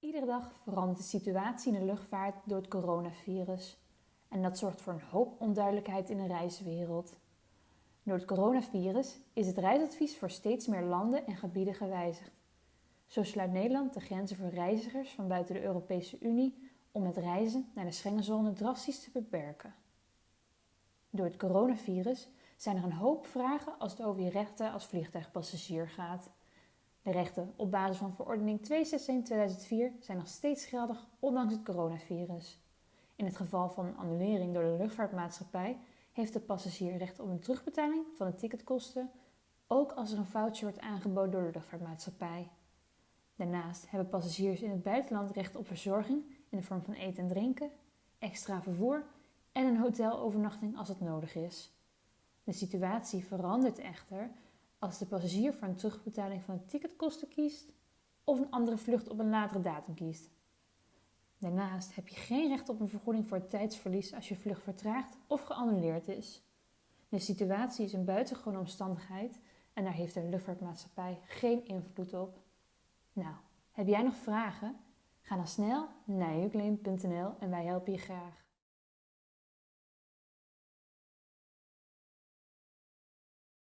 Iedere dag verandert de situatie in de luchtvaart door het coronavirus. En dat zorgt voor een hoop onduidelijkheid in de reiswereld. Door het coronavirus is het reisadvies voor steeds meer landen en gebieden gewijzigd. Zo sluit Nederland de grenzen voor reizigers van buiten de Europese Unie om het reizen naar de Schengenzone drastisch te beperken. Door het coronavirus zijn er een hoop vragen als het over je rechten als vliegtuigpassagier gaat. Rechten op basis van verordening 261-2004 zijn nog steeds geldig ondanks het coronavirus. In het geval van een annulering door de luchtvaartmaatschappij heeft de passagier recht op een terugbetaling van de ticketkosten, ook als er een voucher wordt aangeboden door de luchtvaartmaatschappij. Daarnaast hebben passagiers in het buitenland recht op verzorging in de vorm van eten en drinken, extra vervoer en een hotelovernachting als het nodig is. De situatie verandert echter als de passagier voor een terugbetaling van de ticketkosten kiest of een andere vlucht op een latere datum kiest. Daarnaast heb je geen recht op een vergoeding voor tijdsverlies als je vlucht vertraagt of geannuleerd is. De situatie is een buitengewone omstandigheid en daar heeft de luchtvaartmaatschappij geen invloed op. Nou, heb jij nog vragen? Ga dan snel naar uclaim.nl en wij helpen je graag.